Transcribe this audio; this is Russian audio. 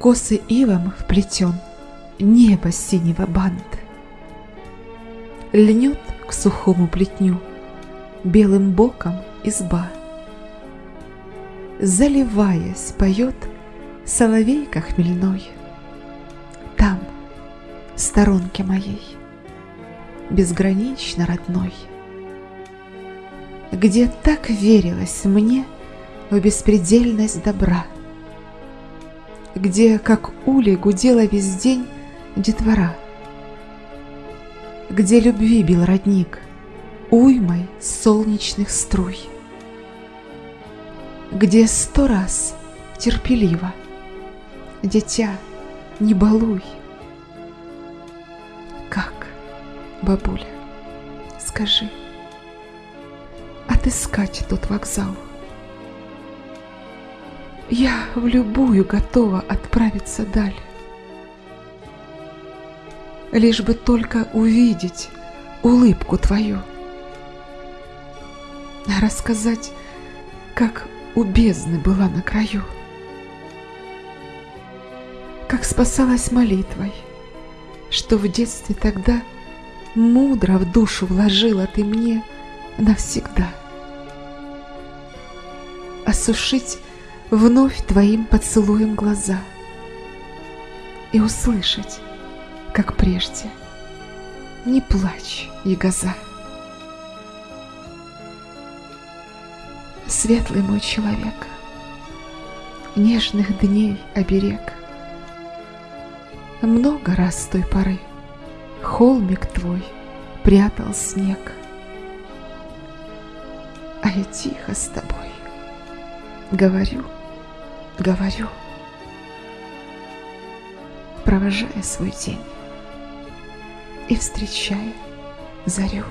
косы ивом вплетен Небо синего бант. Льнет к сухому плетню Белым боком изба. Заливаясь, поет Соловейка хмельной. Там, в сторонке моей, Безгранично родной, Где так верилось мне В беспредельность добра, Где, как улей, гудела весь день Детвора, Где любви бил родник Уймой солнечных струй, Где сто раз терпеливо Дитя, не балуй. Как, бабуля, скажи, Отыскать тот вокзал? Я в любую готова отправиться даль. Лишь бы только увидеть улыбку твою. Рассказать, как у бездны была на краю. Как спасалась молитвой, что в детстве тогда Мудро в душу вложила ты мне навсегда. Осушить вновь твоим поцелуем глаза И услышать, как прежде, не плачь, ягоза. Светлый мой человек, нежных дней оберег. Много раз с той поры холмик твой прятал снег, А я тихо с тобой говорю, говорю, Провожая свой день и встречая зарю.